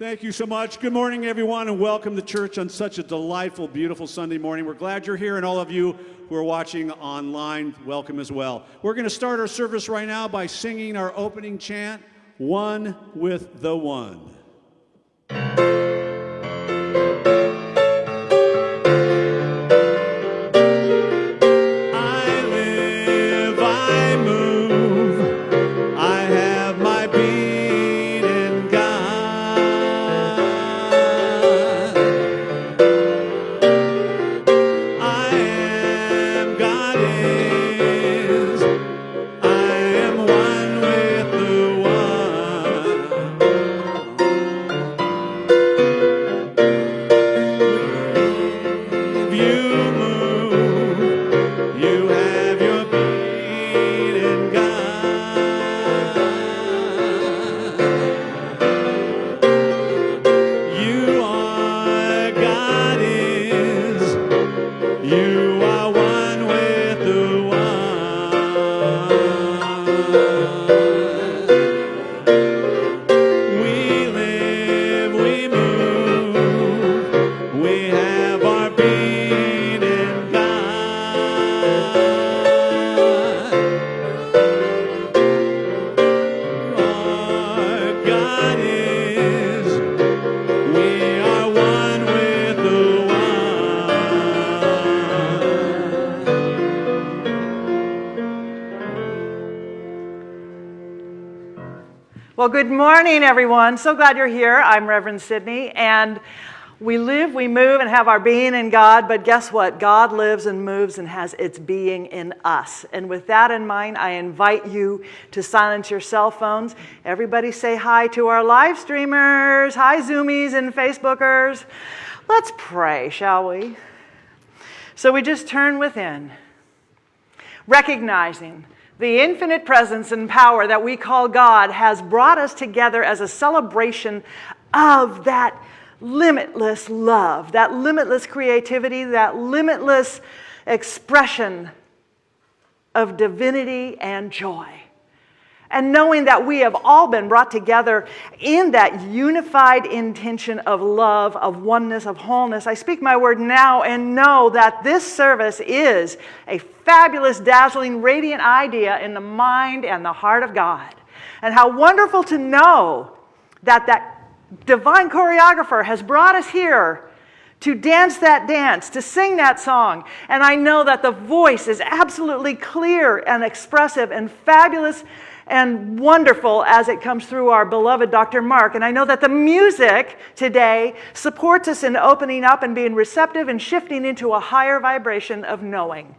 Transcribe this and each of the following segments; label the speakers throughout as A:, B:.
A: Thank you so much. Good morning, everyone, and welcome to church on such a delightful, beautiful Sunday morning. We're glad you're here, and all of you who are watching online, welcome as well. We're going to start our service right now by singing our opening chant, One with the One.
B: Morning, everyone. So glad you're here. I'm Reverend Sydney, and we live, we move, and have our being in God, but guess what? God lives and moves and has its being in us. And with that in mind, I invite you to silence your cell phones. Everybody say hi to our live streamers. Hi, Zoomies and Facebookers. Let's pray, shall we? So we just turn within recognizing the infinite presence and power that we call God has brought us together as a celebration of that limitless love, that limitless creativity, that limitless expression of divinity and joy. And knowing that we have all been brought together in that unified intention of love, of oneness, of wholeness, I speak my word now and know that this service is a fabulous, dazzling, radiant idea in the mind and the heart of God. And how wonderful to know that that divine choreographer has brought us here to dance that dance, to sing that song. And I know that the voice is absolutely clear and expressive and fabulous and wonderful as it comes through our beloved Dr. Mark. And I know that the music today supports us in opening up and being receptive and shifting into a higher vibration of knowing.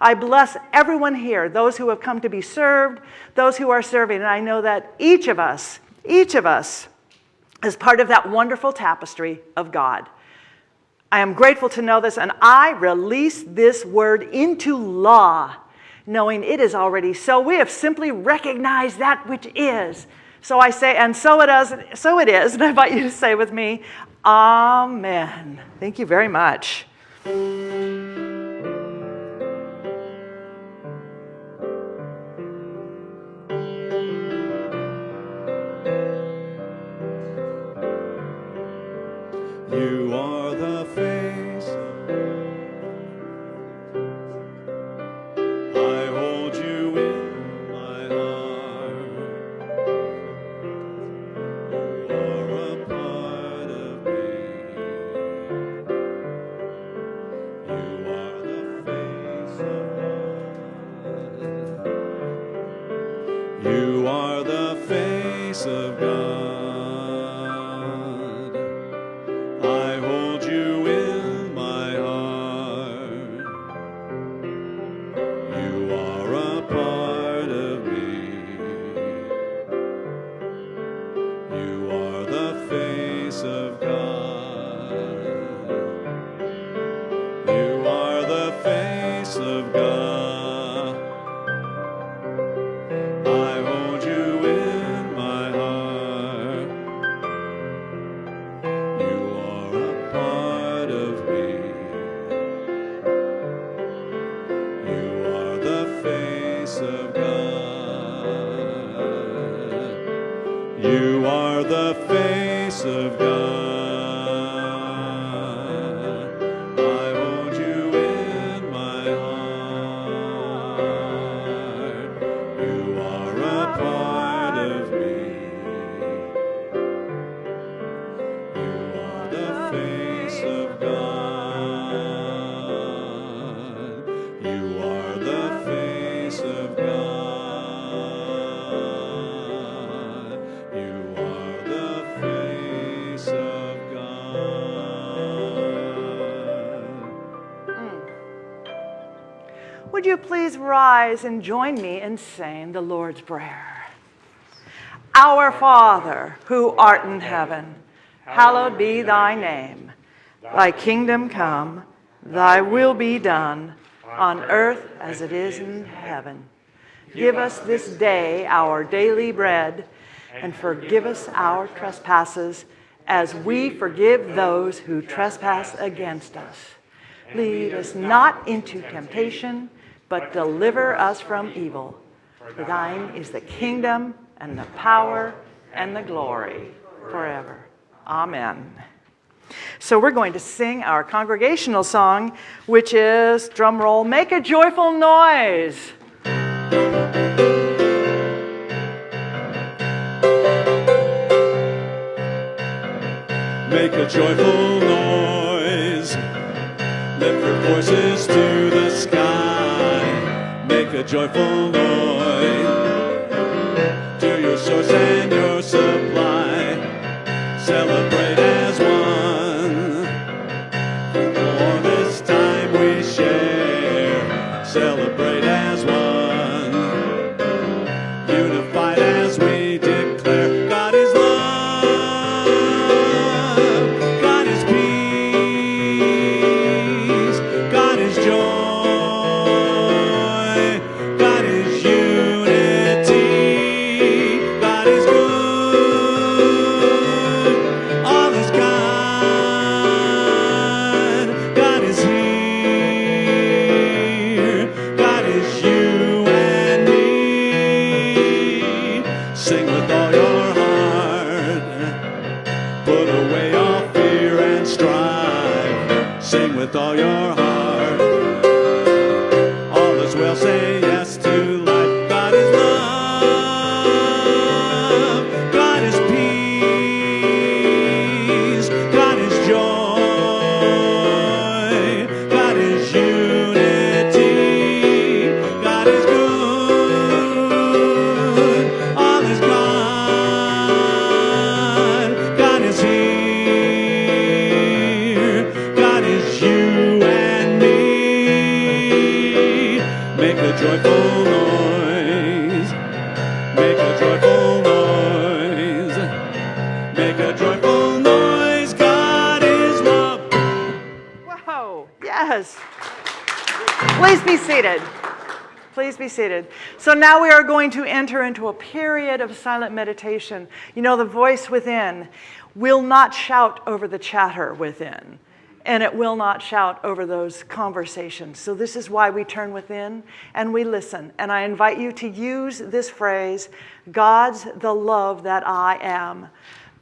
B: I bless everyone here, those who have come to be served, those who are serving. And I know that each of us, each of us, is part of that wonderful tapestry of God. I am grateful to know this, and I release this word into law knowing it is already so. We have simply recognized that which is. So I say, and so it is, so it is. And I invite you to say with me, Amen. Thank you very much.
A: You are the face.
B: Would you please rise and join me in saying the Lord's Prayer? Our Father, who art in heaven, hallowed be thy name. Thy kingdom come, thy will be done, on earth as it is in heaven. Give us this day our daily bread, and forgive us our trespasses, as we forgive those who trespass against us. Lead us not into temptation, but deliver us from evil. For thine is the kingdom, and the power, and the glory forever. Amen. So we're going to sing our congregational song, which is, drum roll, make a joyful noise.
A: Make a joyful noise. Joyful all your heart.
B: So now we are going to enter into a period of silent meditation. You know, the voice within will not shout over the chatter within, and it will not shout over those conversations. So, this is why we turn within and we listen. And I invite you to use this phrase God's the love that I am.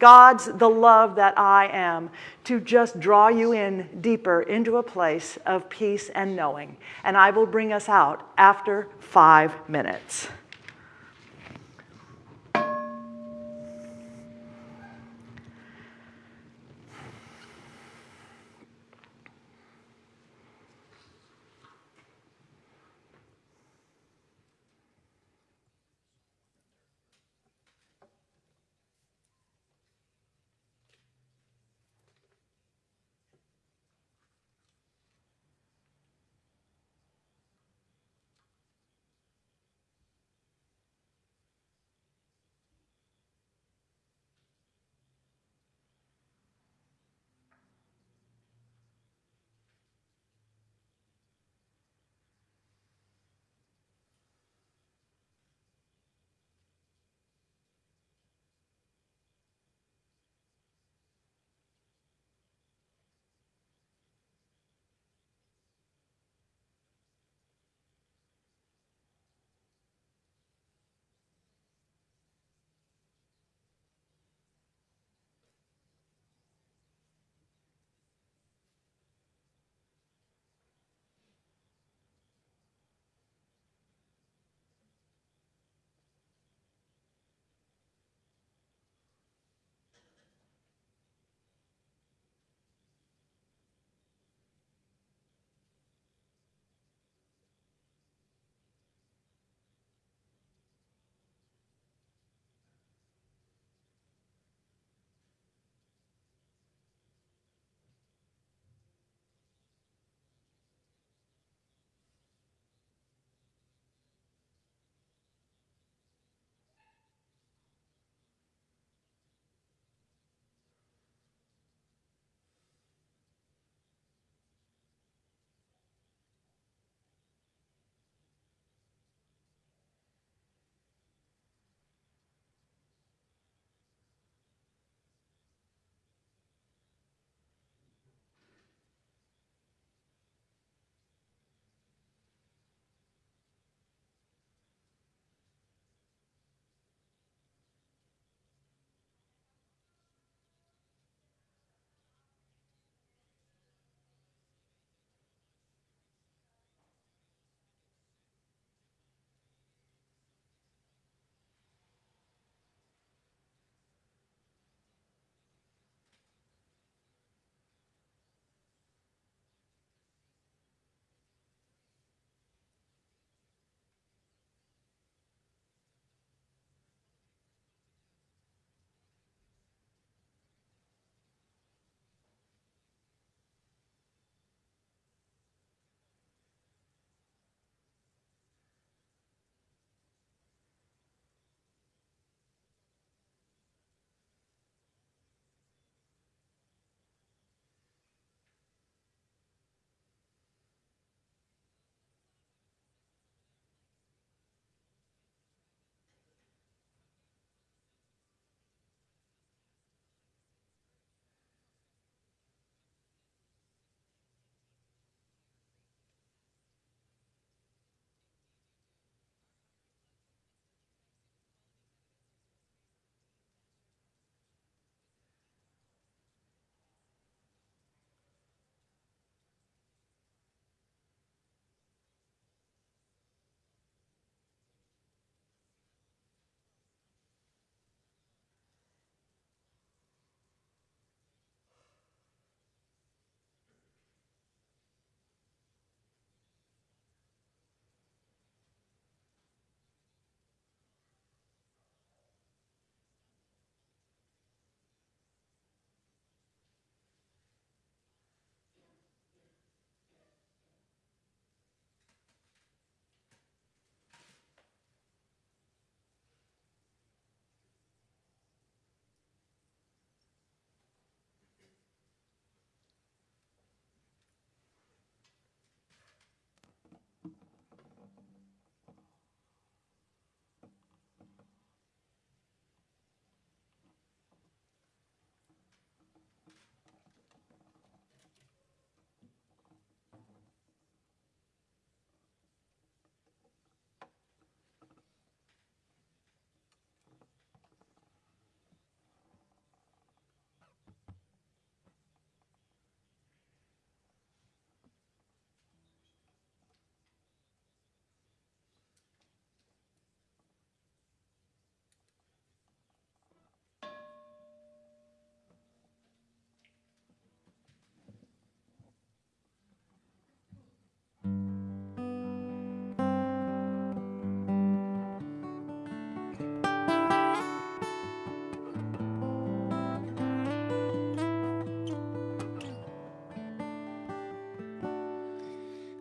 B: God's the love that I am, to just draw you in deeper into a place of peace and knowing. And I will bring us out after five minutes.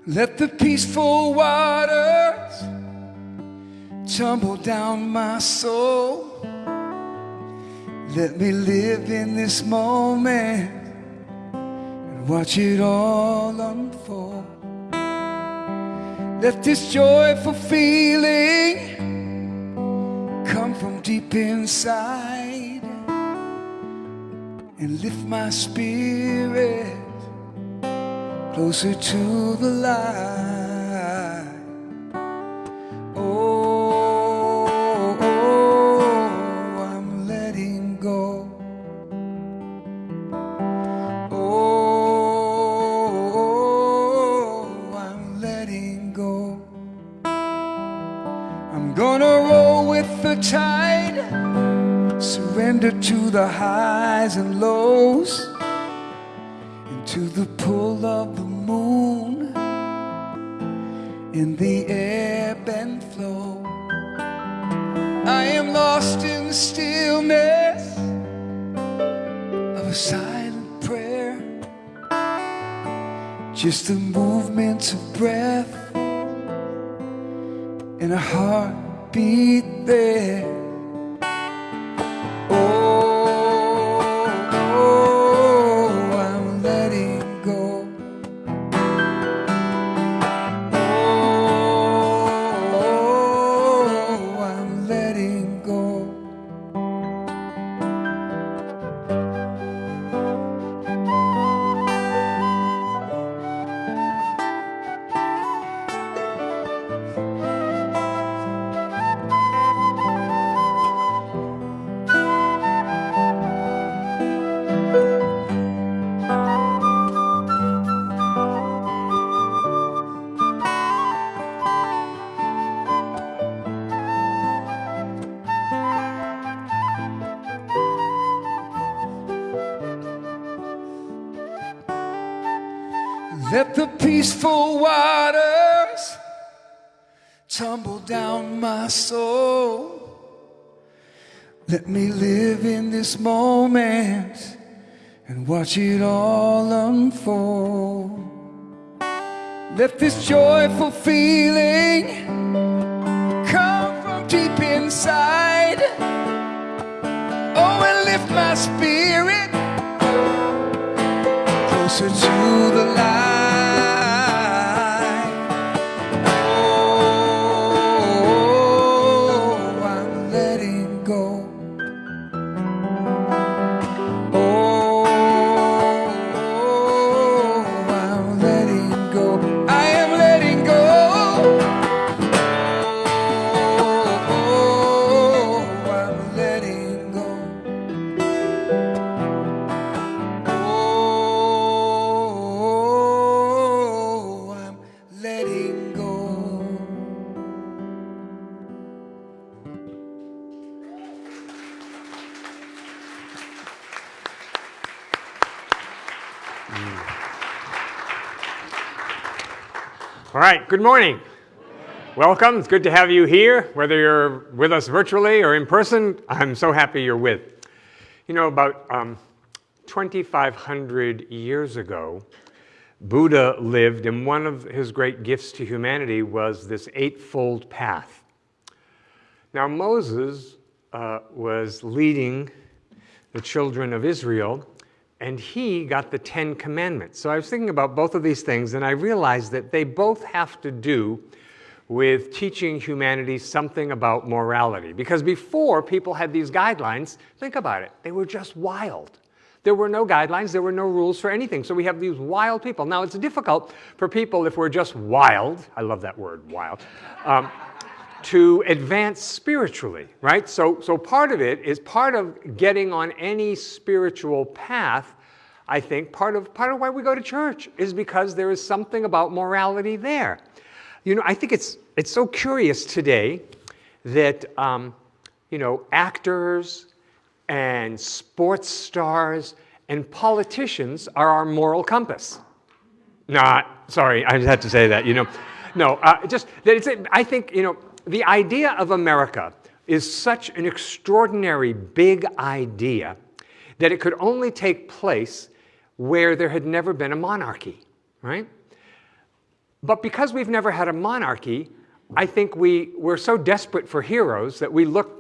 C: Let the peaceful waters tumble down my soul. Let me live in this moment and watch it all unfold. Let this joyful feeling come from deep inside and lift my spirit closer to the light. Let the peaceful waters tumble down my soul. Let me live in this moment and watch it all unfold. Let this joyful feeling come from deep inside. Oh, and lift my spirit closer to the light.
D: Good morning. Welcome. It's good to have you here, whether you're with us virtually or in person. I'm so happy you're with. You know, about um, 2,500 years ago, Buddha lived, and one of his great gifts to humanity was this eightfold path. Now, Moses uh, was leading the children of Israel, and he got the Ten Commandments. So I was thinking about both of these things, and I realized that they both have to do with teaching humanity something about morality. Because before people had these guidelines, think about it, they were just wild. There were no guidelines, there were no rules for anything. So we have these wild people. Now, it's difficult for people, if we're just wild, I love that word, wild, um, to advance spiritually, right? So, so part of it is part of getting on any spiritual path. I think part of part of why we go to church is because there is something about morality there. You know, I think it's it's so curious today that um, you know actors and sports stars and politicians are our moral compass. Not sorry, I just had to say that. You know, no, uh, just that it's. I think you know the idea of America is such an extraordinary big idea that it could only take place where there had never been a monarchy, right? But because we've never had a monarchy, I think we, we're so desperate for heroes that we look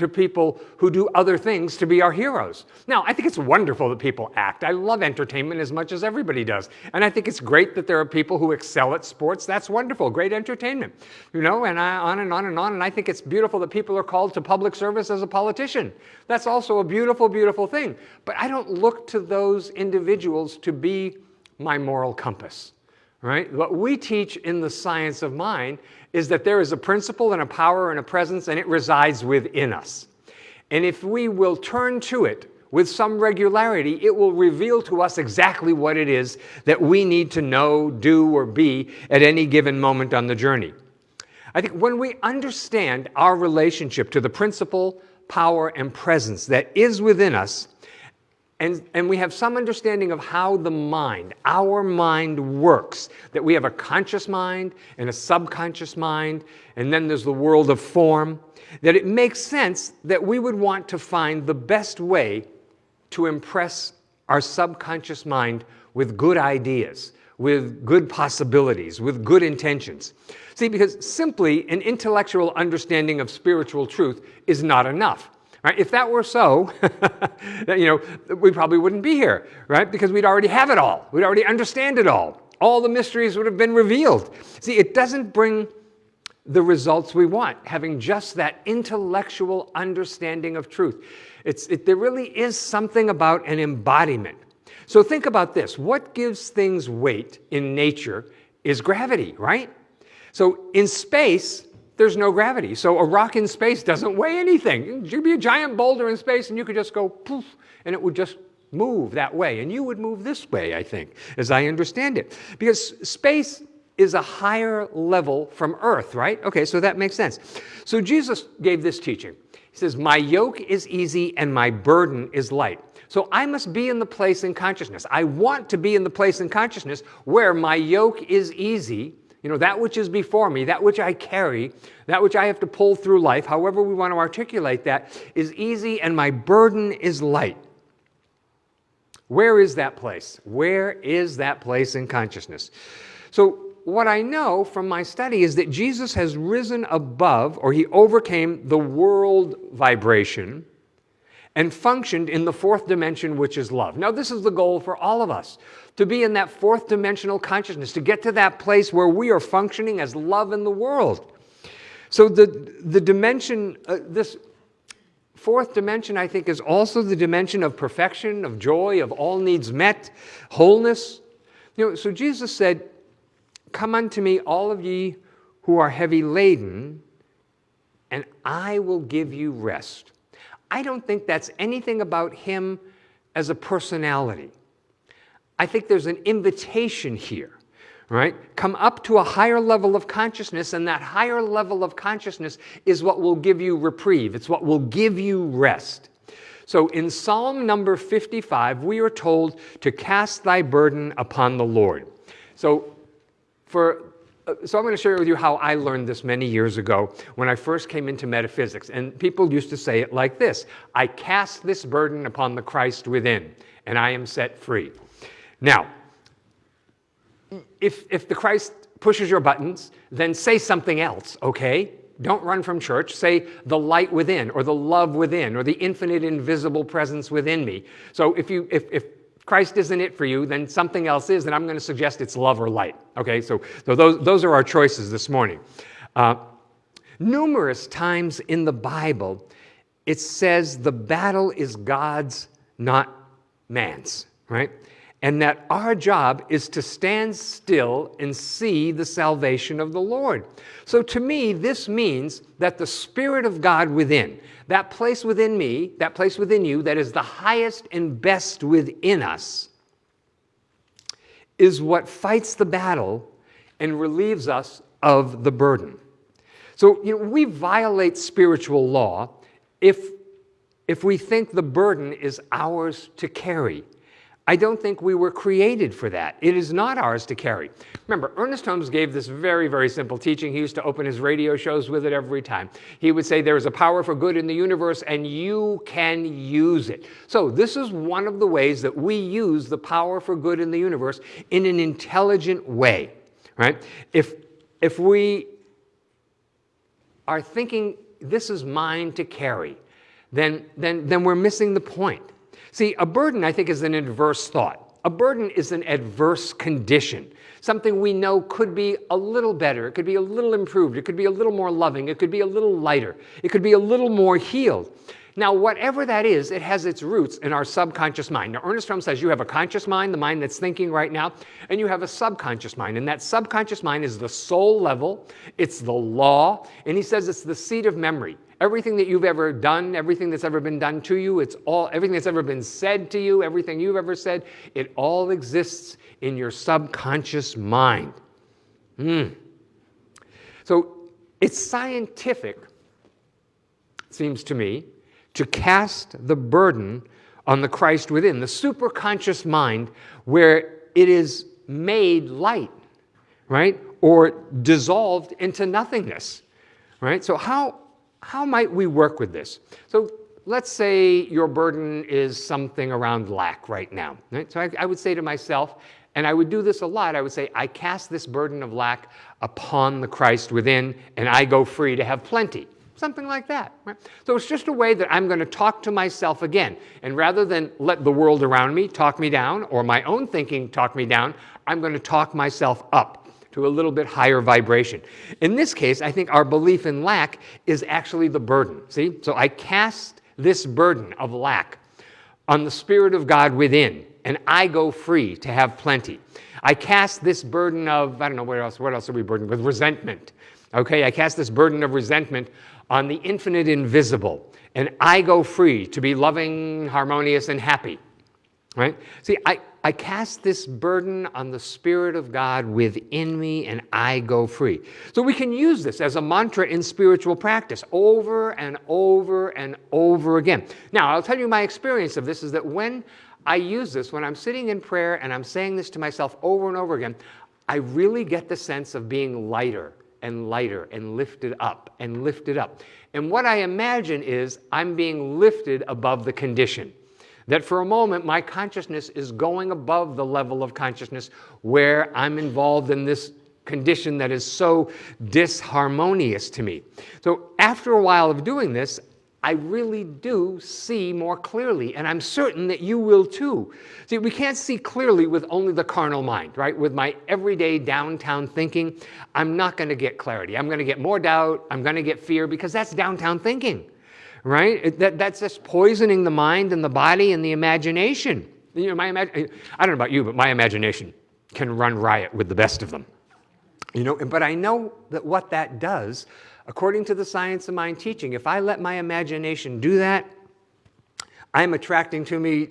D: to people who do other things to be our heroes. Now, I think it's wonderful that people act. I love entertainment as much as everybody does. And I think it's great that there are people who excel at sports. That's wonderful, great entertainment. You know, and I, on and on and on. And I think it's beautiful that people are called to public service as a politician. That's also a beautiful, beautiful thing. But I don't look to those individuals to be my moral compass right? What we teach in the science of mind is that there is a principle and a power and a presence and it resides within us. And if we will turn to it with some regularity, it will reveal to us exactly what it is that we need to know, do, or be at any given moment on the journey. I think when we understand our relationship to the principle, power, and presence that is within us, and, and we have some understanding of how the mind, our mind works, that we have a conscious mind and a subconscious mind, and then there's the world of form, that it makes sense that we would want to find the best way to impress our subconscious mind with good ideas, with good possibilities, with good intentions. See, because simply an intellectual understanding of spiritual truth is not enough. Right? If that were so, you know, we probably wouldn't be here, right? Because we'd already have it all. We'd already understand it all. All the mysteries would have been revealed. See, it doesn't bring the results we want, having just that intellectual understanding of truth. It's, it, there really is something about an embodiment. So think about this. What gives things weight in nature is gravity, right? So in space, there's no gravity. So a rock in space doesn't weigh anything. You'd be a giant boulder in space and you could just go poof, and it would just move that way. And you would move this way, I think, as I understand it. Because space is a higher level from Earth, right? Okay, so that makes sense. So Jesus gave this teaching. He says, My yoke is easy and my burden is light. So I must be in the place in consciousness. I want to be in the place in consciousness where my yoke is easy you know, that which is before me, that which I carry, that which I have to pull through life, however we want to articulate that, is easy and my burden is light. Where is that place? Where is that place in consciousness? So, what I know from my study is that Jesus has risen above, or he overcame the world vibration and functioned in the fourth dimension, which is love. Now, this is the goal for all of us to be in that fourth dimensional consciousness, to get to that place where we are functioning as love in the world. So, the, the dimension, uh, this fourth dimension, I think, is also the dimension of perfection, of joy, of all needs met, wholeness. You know, so Jesus said, Come unto me, all of ye who are heavy laden, and I will give you rest. I don't think that's anything about him as a personality. I think there's an invitation here, right? Come up to a higher level of consciousness, and that higher level of consciousness is what will give you reprieve. It's what will give you rest. So in Psalm number 55, we are told to cast thy burden upon the Lord. So for so I'm going to share with you how I learned this many years ago when I first came into metaphysics. And people used to say it like this I cast this burden upon the Christ within, and I am set free. Now, if, if the Christ pushes your buttons, then say something else, okay? Don't run from church. Say the light within, or the love within, or the infinite invisible presence within me. So if, you, if, if Christ isn't it for you, then something else is, and I'm going to suggest it's love or light. Okay, so, so those, those are our choices this morning. Uh, numerous times in the Bible, it says the battle is God's, not man's, right? And that our job is to stand still and see the salvation of the Lord. So to me, this means that the Spirit of God within, that place within me, that place within you, that is the highest and best within us, is what fights the battle and relieves us of the burden. So you know, we violate spiritual law if, if we think the burden is ours to carry. I don't think we were created for that. It is not ours to carry. Remember, Ernest Holmes gave this very, very simple teaching. He used to open his radio shows with it every time. He would say, There is a power for good in the universe, and you can use it. So, this is one of the ways that we use the power for good in the universe in an intelligent way right? If, if we are thinking this is mine to carry, then, then, then we're missing the point. See, a burden, I think, is an adverse thought. A burden is an adverse condition, something we know could be a little better, it could be a little improved, it could be a little more loving, it could be a little lighter, it could be a little more healed. Now, whatever that is, it has its roots in our subconscious mind. Now, Ernest Fromm says you have a conscious mind, the mind that's thinking right now, and you have a subconscious mind. And that subconscious mind is the soul level, it's the law, and he says it's the seat of memory. Everything that you've ever done, everything that's ever been done to you, it's all everything that's ever been said to you, everything you've ever said, it all exists in your subconscious mind. Mm. So it's scientific, seems to me, to cast the burden on the Christ within, the superconscious mind, where it is made light, right? Or dissolved into nothingness, right? So, how, how might we work with this? So, let's say your burden is something around lack right now, right? So, I, I would say to myself, and I would do this a lot, I would say, I cast this burden of lack upon the Christ within, and I go free to have plenty. Something like that. Right? So it's just a way that I'm going to talk to myself again. And rather than let the world around me talk me down or my own thinking talk me down, I'm going to talk myself up to a little bit higher vibration. In this case, I think our belief in lack is actually the burden. See? So I cast this burden of lack on the Spirit of God within, and I go free to have plenty. I cast this burden of, I don't know, what else, what else are we burdened with? Resentment. Okay, I cast this burden of resentment on the infinite invisible, and I go free to be loving, harmonious, and happy. Right? See, I, I cast this burden on the Spirit of God within me, and I go free. So we can use this as a mantra in spiritual practice over and over and over again. Now, I'll tell you my experience of this is that when I use this, when I'm sitting in prayer and I'm saying this to myself over and over again, I really get the sense of being lighter and lighter and lifted up and lifted up. And what I imagine is I'm being lifted above the condition. That for a moment, my consciousness is going above the level of consciousness where I'm involved in this condition that is so disharmonious to me. So after a while of doing this, I really do see more clearly, and I'm certain that you will too. See, we can't see clearly with only the carnal mind, right? With my everyday downtown thinking, I'm not going to get clarity. I'm going to get more doubt. I'm going to get fear because that's downtown thinking, right? That, that's just poisoning the mind and the body and the imagination. You know, my imag I don't know about you, but my imagination can run riot with the best of them. You know, but I know that what that does According to the science of mind teaching, if I let my imagination do that, I'm attracting to me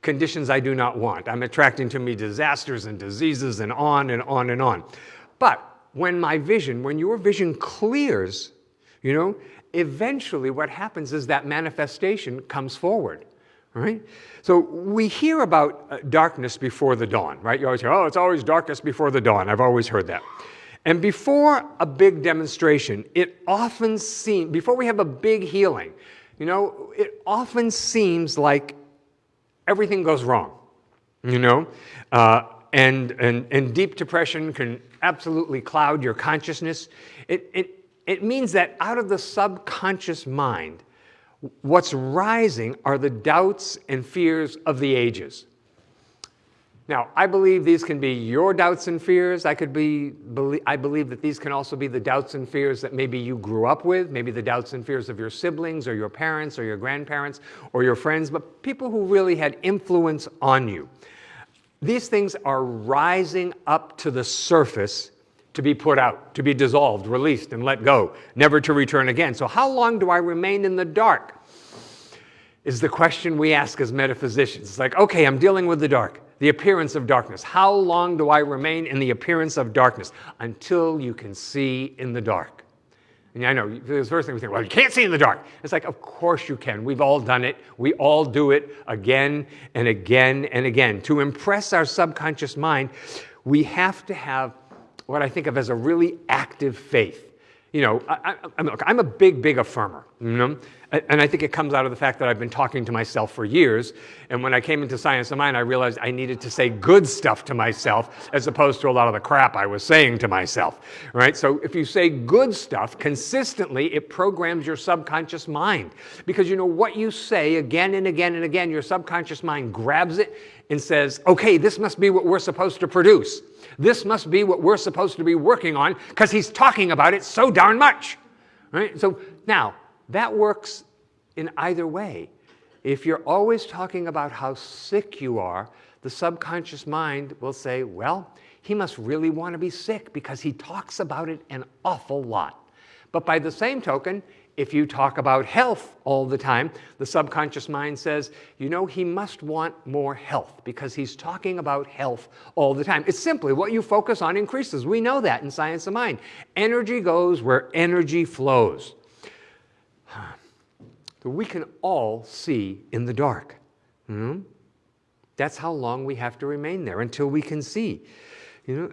D: conditions I do not want. I'm attracting to me disasters and diseases and on and on and on. But when my vision, when your vision clears, you know, eventually what happens is that manifestation comes forward. Right? So we hear about uh, darkness before the dawn, right? You always hear, oh, it's always darkness before the dawn. I've always heard that. And before a big demonstration, it often seems, before we have a big healing, you know, it often seems like everything goes wrong, you know? Uh, and, and, and deep depression can absolutely cloud your consciousness. It, it, it means that out of the subconscious mind, what's rising are the doubts and fears of the ages. Now, I believe these can be your doubts and fears. I, could be, I believe that these can also be the doubts and fears that maybe you grew up with, maybe the doubts and fears of your siblings or your parents or your grandparents or your friends, but people who really had influence on you. These things are rising up to the surface to be put out, to be dissolved, released, and let go, never to return again. So, how long do I remain in the dark? Is the question we ask as metaphysicians. It's like, okay, I'm dealing with the dark the appearance of darkness. How long do I remain in the appearance of darkness? Until you can see in the dark. And I know, the first thing we think, well, you can't see in the dark. It's like, of course you can. We've all done it. We all do it again and again and again. To impress our subconscious mind, we have to have what I think of as a really active faith. You know, I, am a big, big affirmer. You know? and I think it comes out of the fact that I've been talking to myself for years. And when I came into Science of Mind, I realized I needed to say good stuff to myself as opposed to a lot of the crap I was saying to myself. Right? So if you say good stuff consistently, it programs your subconscious mind. Because you know what you say again and again and again, your subconscious mind grabs it and says, okay, this must be what we're supposed to produce. This must be what we're supposed to be working on because he's talking about it so darn much. Right? So now, that works in either way. If you're always talking about how sick you are, the subconscious mind will say, well, he must really want to be sick because he talks about it an awful lot. But by the same token, if you talk about health all the time, the subconscious mind says, you know, he must want more health because he's talking about health all the time. It's simply what you focus on increases. We know that in Science of Mind. Energy goes where energy flows that we can all see in the dark. Hmm? That's how long we have to remain there until we can see. You know,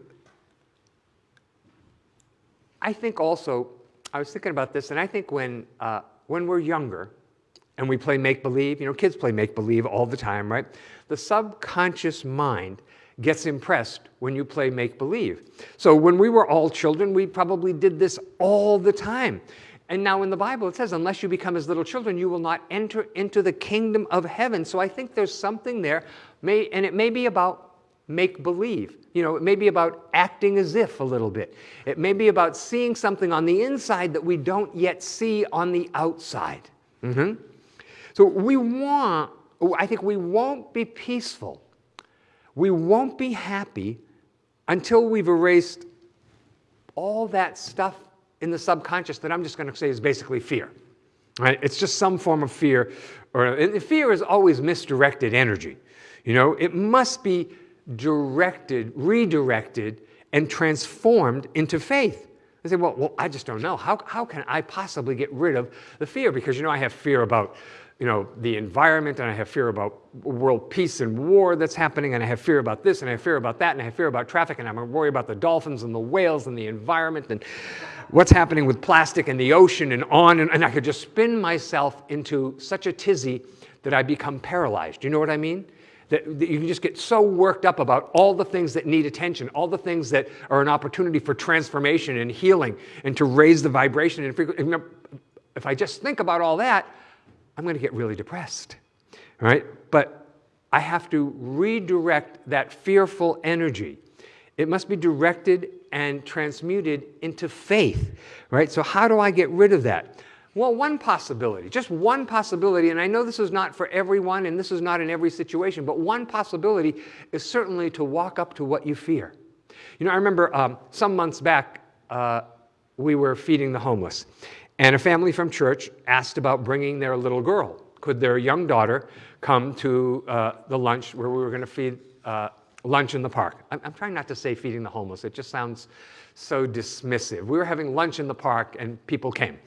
D: I think also, I was thinking about this, and I think when, uh, when we're younger and we play make believe, you know, kids play make believe all the time, right? The subconscious mind gets impressed when you play make believe. So when we were all children, we probably did this all the time. And now in the Bible it says, unless you become as little children, you will not enter into the kingdom of heaven. So I think there's something there, may, and it may be about make believe. You know, it may be about acting as if a little bit. It may be about seeing something on the inside that we don't yet see on the outside. Mm-hmm. So we want, I think we won't be peaceful. We won't be happy until we've erased all that stuff in the subconscious that I'm just going to say is basically fear. Right? It's just some form of fear. Or fear is always misdirected energy. You know, it must be directed, redirected, and transformed into faith. I say, well, well, I just don't know. How, how can I possibly get rid of the fear? Because, you know, I have fear about you know, the environment, and I have fear about world peace and war that's happening, and I have fear about this, and I have fear about that, and I have fear about traffic, and I'm worried about the dolphins and the whales and the environment and what's happening with plastic and the ocean and on, and, and I could just spin myself into such a tizzy that I become paralyzed. You know what I mean? That, that, you can just get so worked up about all the things that need attention, all the things that are an opportunity for transformation and healing and to raise the vibration. And if I just think about all that, I'm going to get really depressed, right? But I have to redirect that fearful energy. It must be directed and transmuted into faith, right? So, how do I get rid of that? Well, one possibility, just one possibility, and I know this is not for everyone and this is not in every situation, but one possibility is certainly to walk up to what you fear. You know, I remember um, some months back, uh, we were feeding the homeless. And a family from church asked about bringing their little girl. Could their young daughter come to uh, the lunch where we were going to feed uh, lunch in the park? I'm, I'm, trying not to say feeding the homeless, it just sounds so dismissive. We were having lunch in the park and people came.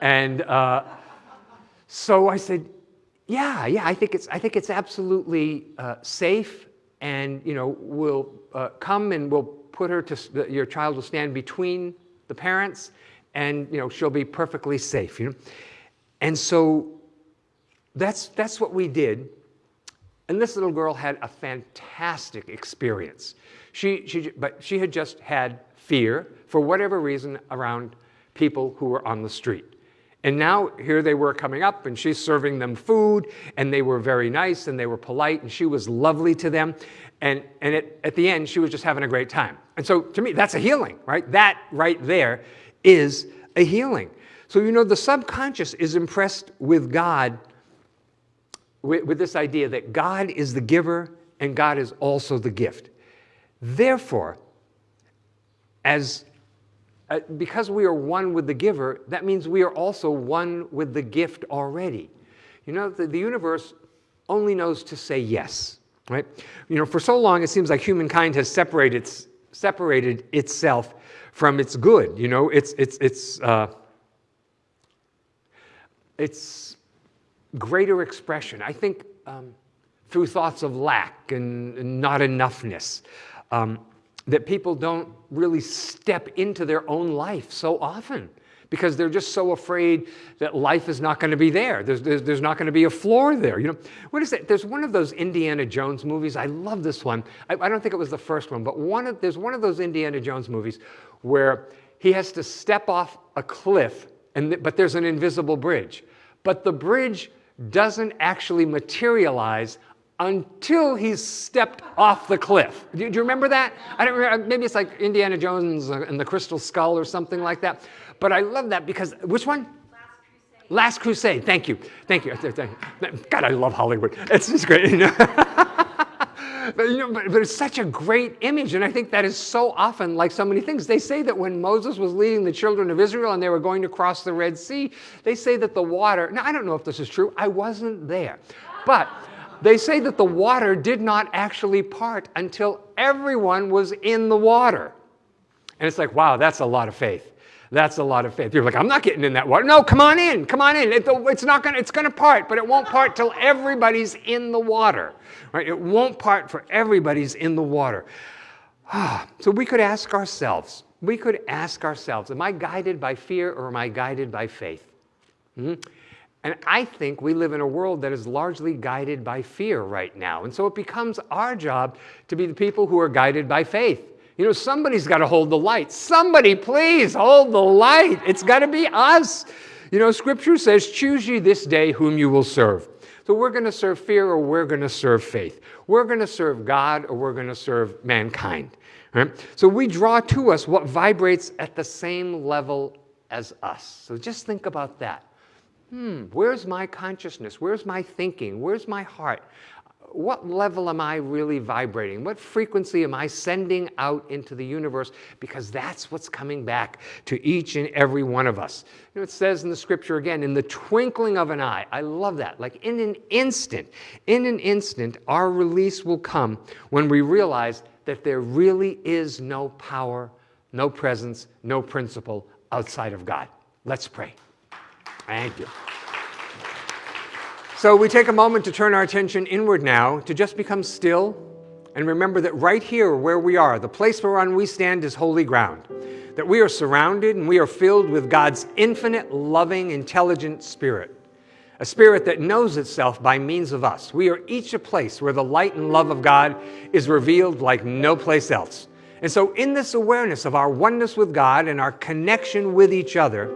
D: And uh, so I said, yeah, yeah, I think it's, I think it's absolutely uh, safe and, you know, we'll uh, come and we'll put her to, your child will stand between the parents and you know she'll be perfectly safe you know and so that's that's what we did and this little girl had a fantastic experience. She, she but she had just had fear for whatever reason around people who were on the street. And now here they were coming up and she's serving them food and they were very nice and they were polite and she was lovely to them. And, and it, at the end she was just having a great time. And so to me that's a healing right? That right there is a healing. So, you know, the subconscious is impressed with God with, with, this idea that God is the giver and God is also the gift. Therefore, as uh, because we are one with the giver, that means we are also one with the gift already. You know, the, the universe only knows to say yes, right? You know, for so long it seems like humankind has separated, separated itself from its good. You know, it's, it's, it's, uh, it's greater expression. I think um, through thoughts of lack and, and not enoughness, um, that people don't really step into their own life so often because they're just so afraid that life is not going to be there. There's, there's, there's not going to be a floor there. You know, what is it? There's one of those Indiana Jones movies. I love this one. I, I don't think it was the first one, but one of, there's one of those Indiana Jones movies where he has to step off a cliff, and but there's an invisible bridge. But the bridge doesn't actually materialize until he's stepped off the cliff. Do you, do you remember that? I don't remember. Maybe it's like Indiana Jones and the Crystal Skull or something like that. But I love that because which one? Last Crusade. Thank you. Thank you. God, I love Hollywood. It's just great. but, you know, but, but, it's such a great image, and I think that is so often like so many things. They say that when Moses was leading the children of Israel and they were going to cross the Red Sea, they say that the water. Now I don't know if this is true. I wasn't there, but they say that the water did not actually part until everyone was in the water. And it's like, wow, that's a lot of faith. That's a lot of faith. You're like, I'm not getting in that water. No, come on in, come on in. It, it's not gonna, it's gonna part, but it won't part till everybody's in the water. Right? It won't part for everybody's in the water. Ah. so we could ask ourselves, we could ask ourselves, am I guided by fear or am I guided by faith? Mm-hmm. And I think we live in a world that is largely guided by fear right now. And so it becomes our job to be the people who are guided by faith. You know, somebody's got to hold the light. Somebody, please hold the light. It's got to be us. You know, scripture says, Choose ye this day whom you will serve. So we're going to serve fear or we're going to serve faith. We're going to serve God or we're going to serve mankind. Right? So we draw to us what vibrates at the same level as us. So just think about that hmm, where's my consciousness? Where's my thinking? Where's my heart? What level am I really vibrating? What frequency am I sending out into the universe? Because that's what's coming back to each and every one of us. You know, it says in the scripture again, in the twinkling of an eye. I love that. Like in an instant, in an instant, our release will come when we realize that there really is no power, no presence, no principle outside of God. Let's pray. Thank you. So we take a moment to turn our attention inward now, to just become still and remember that right here where we are, the place whereon we stand is holy ground. That we are surrounded and we are filled with God's infinite, loving, intelligent spirit. A spirit that knows itself by means of us. We are each a place where the light and love of God is revealed like no place else. And so, in this awareness of our oneness with God and our connection with each other,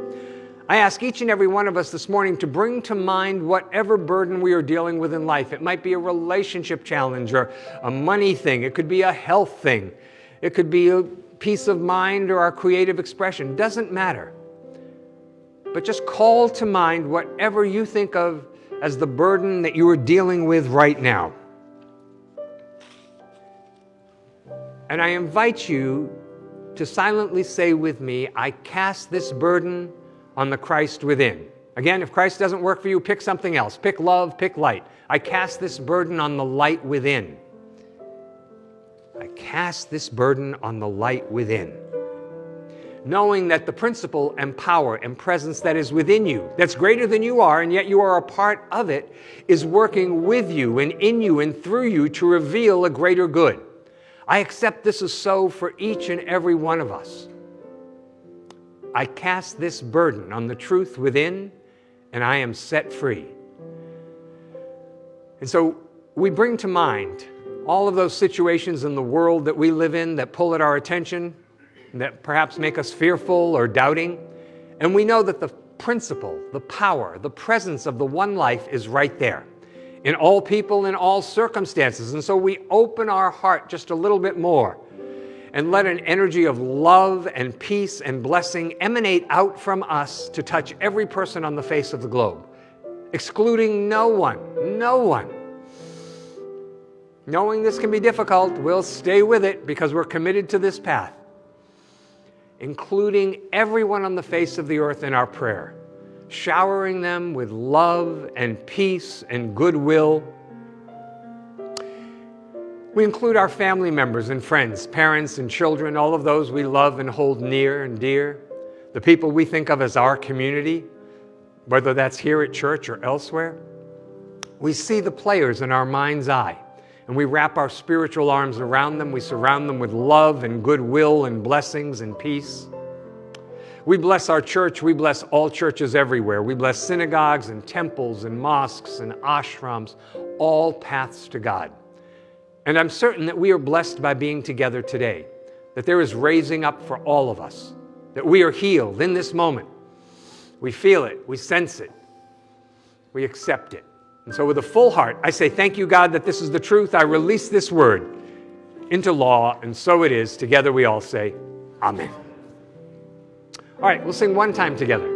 D: I ask each and every one of us this morning to bring to mind whatever burden we are dealing with in life. It might be a relationship challenge or a money thing, it could be a health thing, it could be a peace of mind or our creative expression. Doesn't matter. But just call to mind whatever you think of as the burden that you are dealing with right now. And I invite you to silently say with me, I cast this burden on the Christ within. Again, if Christ doesn't work for you, pick something else. Pick love, pick light. I cast this burden on the light within. I cast this burden on the light within. Knowing that the principle and power and presence that is within you, that's greater than you are, and yet you are a part of it, is working with you and in you and through you to reveal a greater good. I accept this is so for each and every one of us. I cast this burden on the truth within, and I am set free. And so we bring to mind all of those situations in the world that we live in that pull at our attention, that perhaps make us fearful or doubting. And we know that the principle, the power, the presence of the one life is right there in all people, in all circumstances. And so we open our heart just a little bit more and let an energy of love and peace and blessing emanate out from us to touch every person on the face of the globe, excluding no one, no one. Knowing this can be difficult, we'll stay with it because we're committed to this path, including everyone on the face of the earth in our prayer, showering them with love and peace and goodwill we include our family members and friends, parents and children, all of those we love and hold near and dear, the people we think of as our community, whether that's here at church or elsewhere. We see the players in our mind's eye, and we wrap our spiritual arms around them. We surround them with love and goodwill and blessings and peace. We bless our church. We bless all churches everywhere. We bless synagogues and temples and mosques and ashrams, all paths to God. And I'm certain that we are blessed by being together today, that there is raising up for all of us, that we are healed in this moment. We feel it, we sense it, we accept it. And so, with a full heart, I say, Thank you, God, that this is the truth. I release this word into law, and so it is. Together we all say, Amen. All right, we'll sing one time together.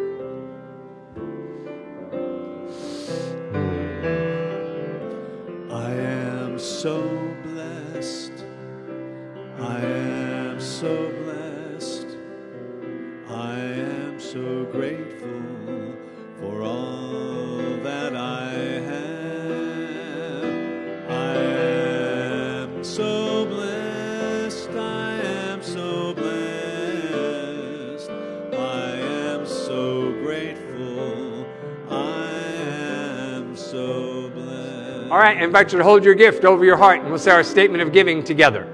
A: Grateful. I am so blessed.
D: All right, I invite you to hold your gift over your heart, and we'll say our statement of giving together.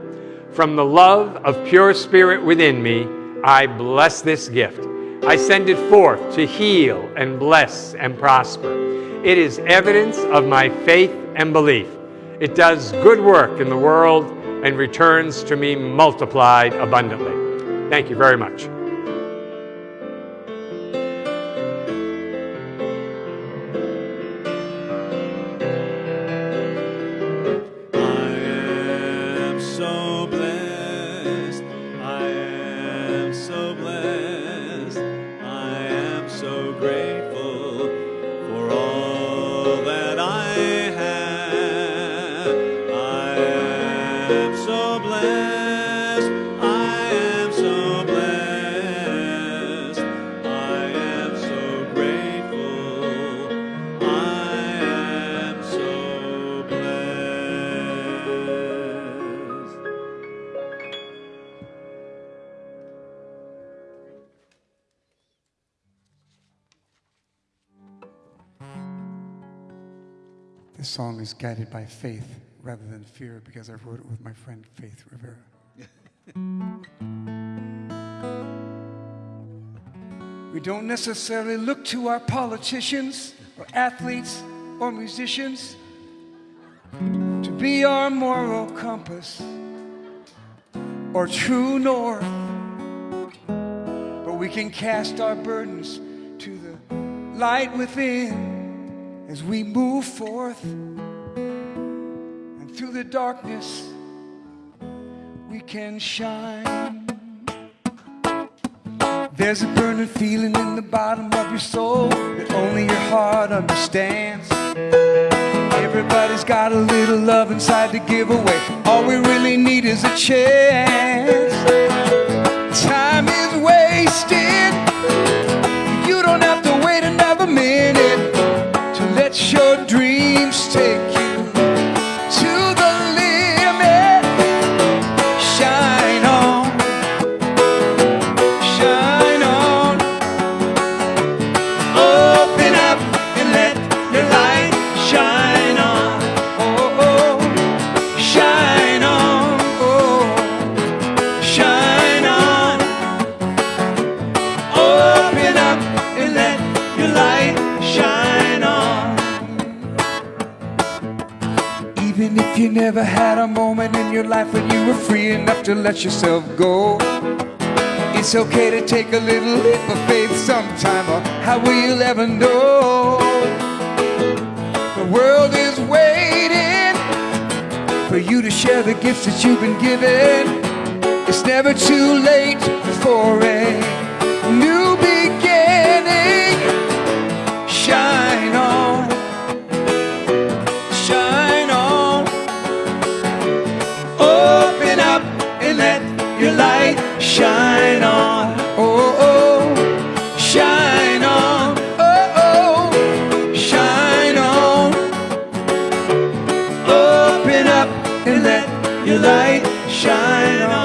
D: From the love of pure spirit within me, I bless this gift. I send it forth to heal and bless and prosper. It is evidence of my faith and belief. It does good work in the world and returns to me multiplied abundantly. Thank you very much.
C: By faith rather than fear because I wrote it with my friend Faith Rivera. we don't necessarily look to our politicians or athletes or musicians to be our moral compass or true north. But we can cast our burdens to the light within as we move forth through the darkness we can shine. There's a burning feeling in the bottom of your soul that only your heart understands. Everybody's got a little love inside to give away. All we really need is a chance. Time is wasted. You don't have to wait another minute to let your dreams take let yourself go. It's okay to take a little leap of faith sometime, or how will you ever know? The world is waiting for you to share the gifts that you've been given. It's never too late for a light shine on.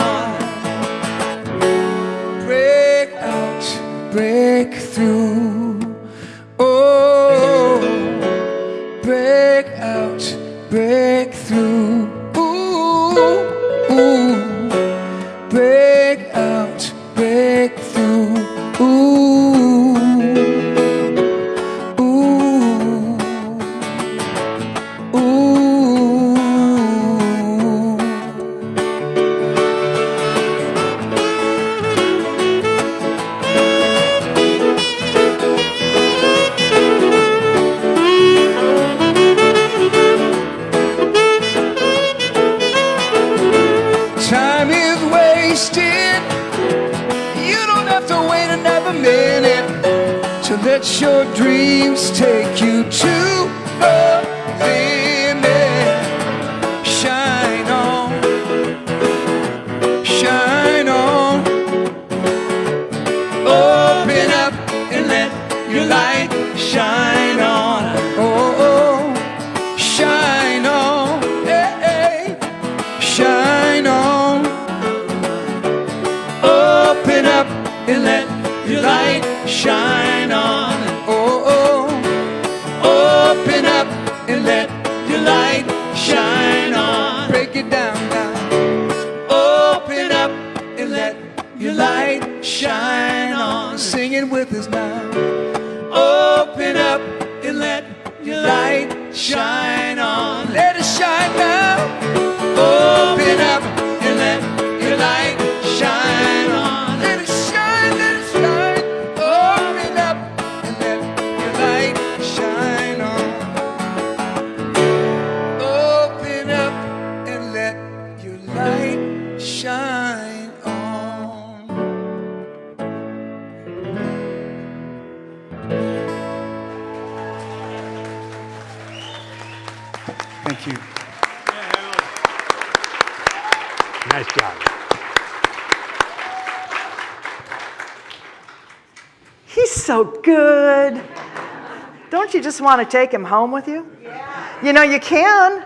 C: Don't you
B: just want to take him home with you? Yeah. You know, you can.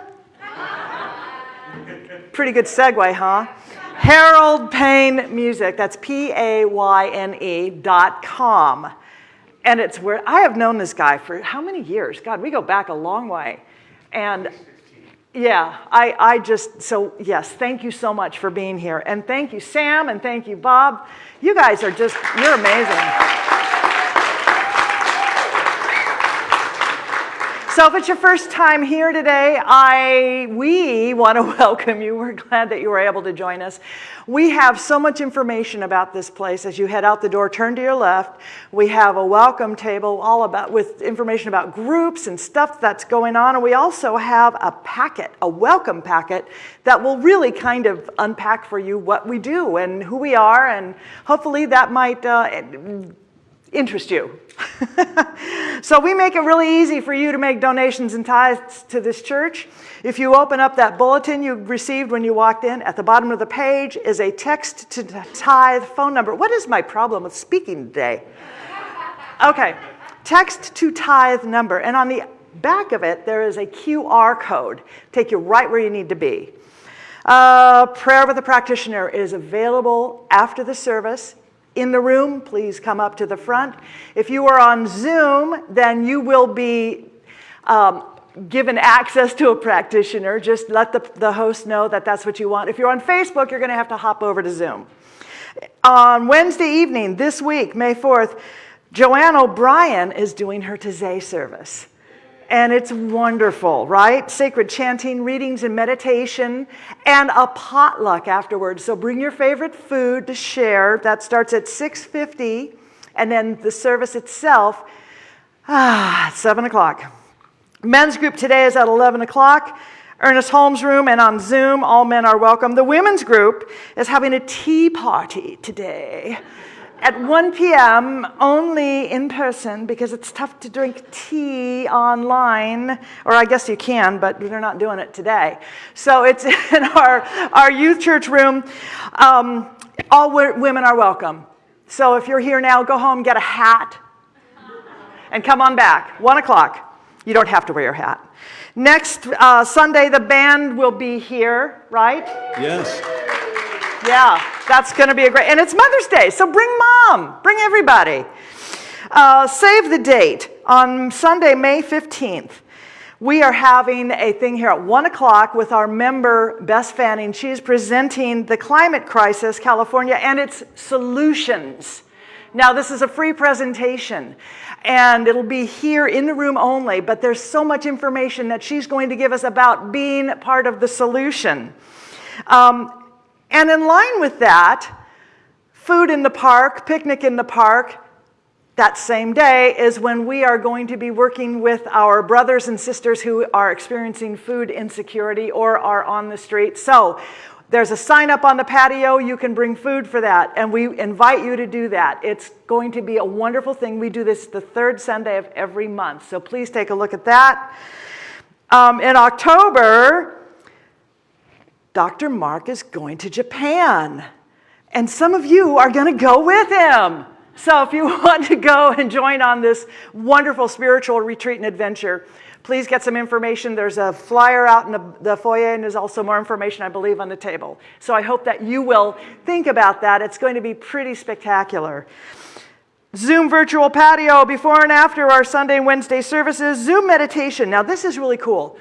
B: Pretty good segue, huh? Harold Payne Music, that's P A Y N E dot com. And it's where I have known this guy for how many years? God, we go back a long way. And yeah, I, I just, so yes, thank you so much for being here. And thank you, Sam, and thank you, Bob. You guys are just, you're amazing. So if it's your first time here today, I, we want to welcome you. We're glad that you were able to join us. We have so much information about this place. As you head out the door, turn to your left. We have a welcome table all about with information about groups and stuff that's going on. And we also have a packet, a welcome packet that will really kind of unpack for you what we do and who we are. And hopefully that might uh, interest you. so we make it really easy for you to make donations and tithes to this church. If you open up that bulletin you received when you walked in, at the bottom of the page is a text to tithe phone number. What is my problem with speaking today? Okay, text to tithe number. And on the back of it, there is a QR code. Take you right where you need to be. Uh, prayer with a practitioner is available after the service in the room, please come up to the front. If you are on Zoom, then you will be um, given access to a practitioner. Just let the, the host know that that's what you want. If you're on Facebook, you're going to have to hop over to Zoom. On Wednesday evening this week, May 4th, Joanne O'Brien is doing her Taizé service. And it's wonderful, right? Sacred chanting, readings, and meditation, and a potluck afterwards. So bring your favorite food to share. That starts at 6.50, and then the service itself, ah, 7 o'clock. Men's group today is at 11 o'clock. Ernest Holmes room and on Zoom, all men are welcome. The women's group is having a tea party today at 1 p.m. only in person because it's tough to drink tea online, or I guess you can, but they're not doing it today. So it's in our, our youth church room. Um, all women are welcome. So if you're here now, go home, get a hat, and come on back. 1 o'clock. You don't have to wear your hat. Next uh, Sunday, the band will be here, right?
A: Yes.
B: Yeah, that's going to be a great, and it's Mother's Day, so bring mom, bring everybody. Uh, save the date on Sunday, May 15th. We are having a thing here at 1 o'clock with our member, Bess Fanning. She is presenting the climate crisis, California, and its solutions. Now, this is a free presentation, and it'll be here in the room only, but there's so much information that she's going to give us about being part of the solution. Um, and in line with that, food in the park, picnic in the park, that same day is when we are going to be working with our brothers and sisters who are experiencing food insecurity or are on the street. So
A: There's a sign up on the patio. You can bring food for that. And we invite you to do that. It's going to be a wonderful thing. We do this the third Sunday of every month. So please take a look at that. Um, in October, Dr. Mark is going to Japan. And some of you are going to go with him. So if you want to go and join on this wonderful spiritual retreat and adventure, please get some information. There's a flyer out in the, the, foyer, and there's also more information, I believe, on the table. So I hope that you will think about that. It's going to be pretty spectacular. Zoom virtual patio before and after our Sunday and Wednesday services. Zoom meditation. Now, this is really cool.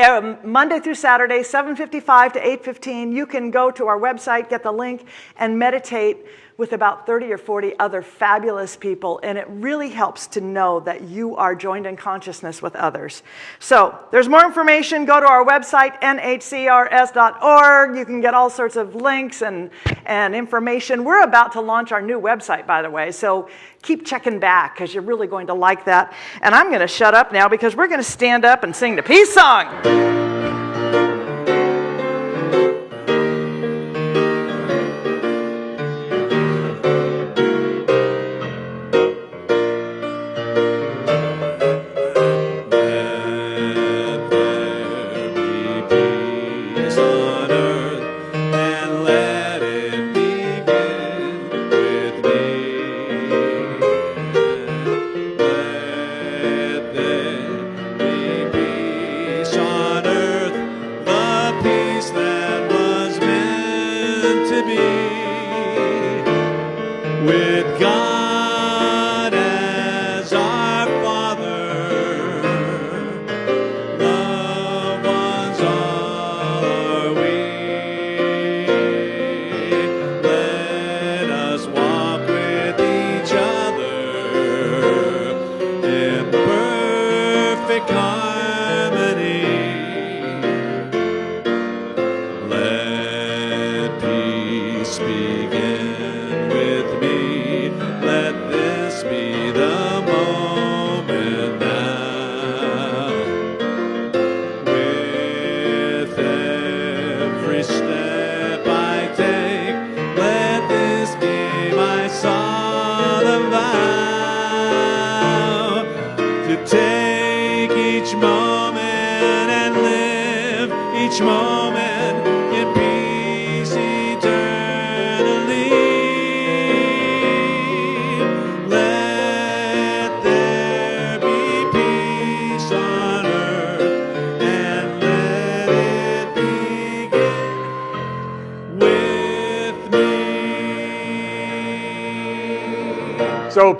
A: Um, Monday through Saturday, 7.55 to 8.15, you can go to our website, get the link, and meditate with about 30 or 40 other fabulous people, and it really helps to know that you are joined in consciousness with others. So there's more information. Go to our website, nhcrs.org. You can get all sorts of links and, and information. We're about to launch our new website, by the way, so keep checking back because you're really going to like that. And I'm going to shut up now because we're going to stand up and sing the peace song. land.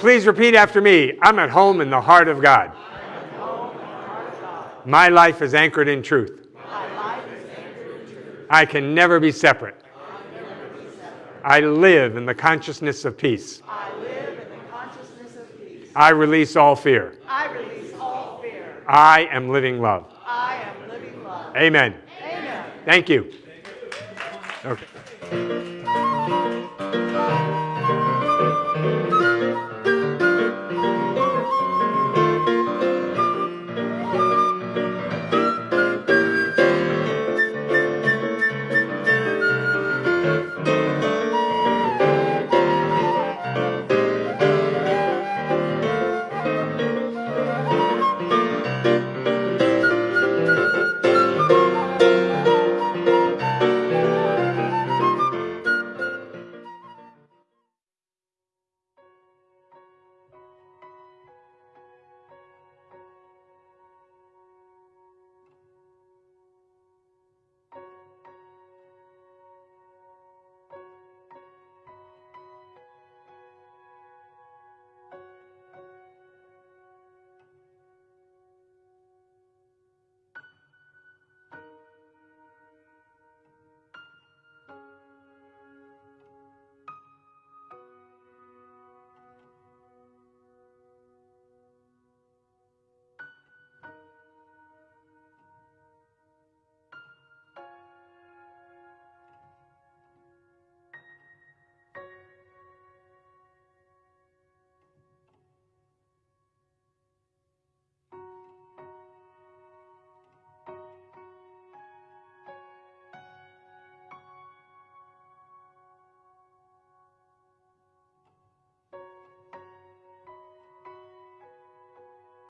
D: Please repeat after me. I'm at home in the heart of God. My life is anchored in truth. I can never be separate. I live in the consciousness of peace. I release all fear.
A: I release all fear.
D: I am living love.
A: I am living love.
D: Amen.
A: Amen.
D: Thank you. Okay.